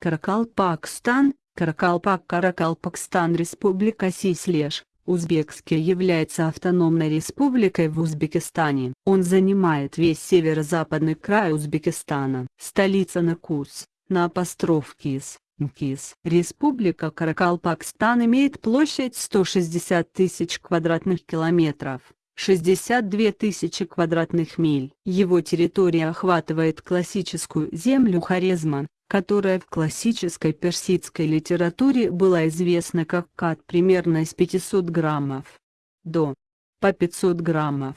Каракалпакстан, Каракалпак Каракалпакстан Республика Сислеж, Узбекский является автономной республикой в Узбекистане. Он занимает весь северо-западный край Узбекистана. Столица Накус, на апостроф Кис, МКИС. Республика Каракалпакстан имеет площадь 160 тысяч квадратных километров. 62 тысячи квадратных миль. Его территория охватывает классическую землю Хорезма, которая в классической персидской литературе была известна как кат примерно из 500 граммов до по 500 граммов.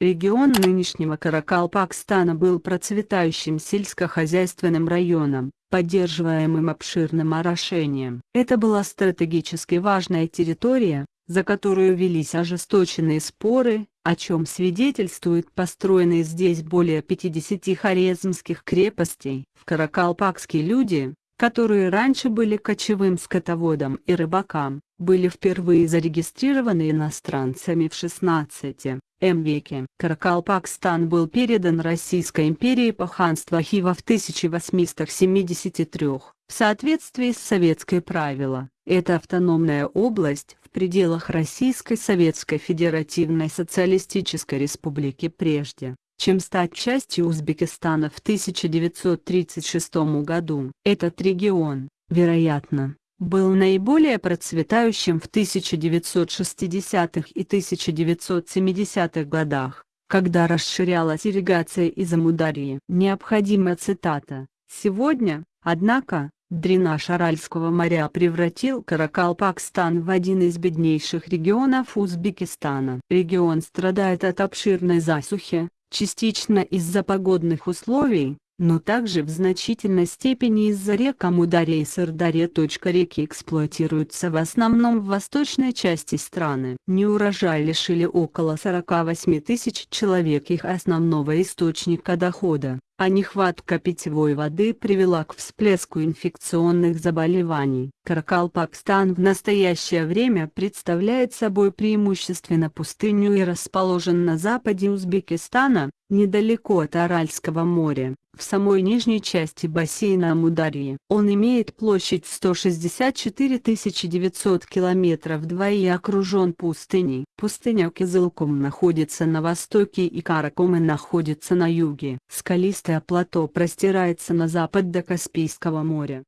Регион нынешнего Каракалпакстана был процветающим сельскохозяйственным районом, поддерживаемым обширным орошением. Это была стратегически важная территория, за которую велись ожесточенные споры, о чем свидетельствуют построенные здесь более 50 хорезмских крепостей. В Каракалпакские люди, которые раньше были кочевым скотоводом и рыбакам, были впервые зарегистрированы иностранцами в 16 М веке. Каракалпакстан был передан Российской империи по ханству Хива в 1873, в соответствии с советской правило. Это автономная область в пределах Российской Советской Федеративной Социалистической Республики прежде, чем стать частью Узбекистана в 1936 году. Этот регион, вероятно, был наиболее процветающим в 1960-х и 1970-х годах, когда расширялась ирригация из Амударии. Необходима цитата. Сегодня, однако, дренаж Аральского моря превратил Каракалпакстан в один из беднейших регионов Узбекистана. Регион страдает от обширной засухи, частично из-за погодных условий, но также в значительной степени из-за рек Амударья и Сырдарья. Реки эксплуатируются в основном в восточной части страны. Неурожай лишили около 48 тысяч человек их основного источника дохода, а нехватка питьевой воды привела к всплеску инфекционных заболеваний. Каракалпакстан в настоящее время представляет собой преимущественно пустыню и расположен на западе Узбекистана, недалеко от Аральского моря, в самой нижней части бассейна Амударьи. Он имеет площадь 164 900 километров 2 и окружен пустыней. Пустыня Кизылком находится на востоке и Каракомы находится на юге. Скалистое плато простирается на запад до Каспийского моря.